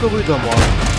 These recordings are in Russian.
会不会转播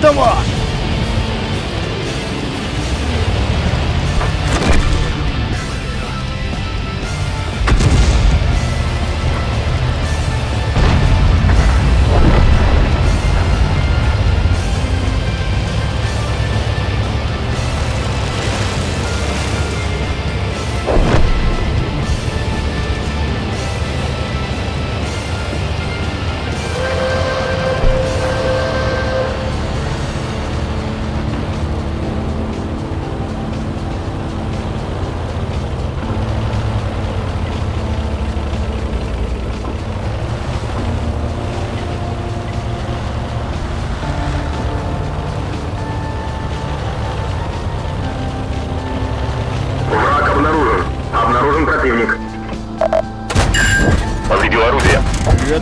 Это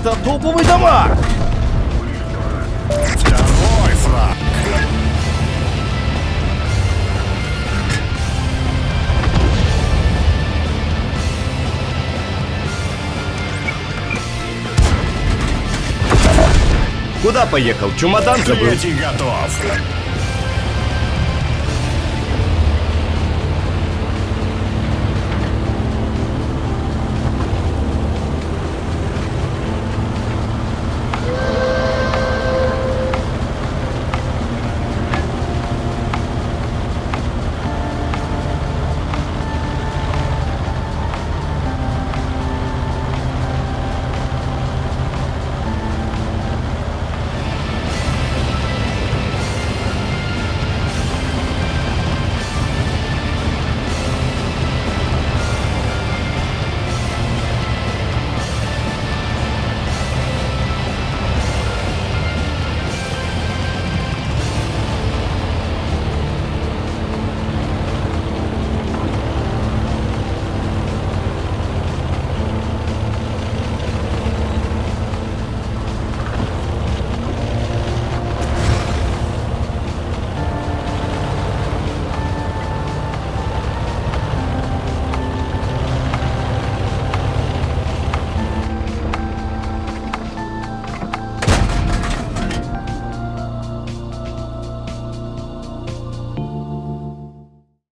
Это топовый дамаг! Второй фраг. Куда поехал? Чемодан забыл? Третий готов.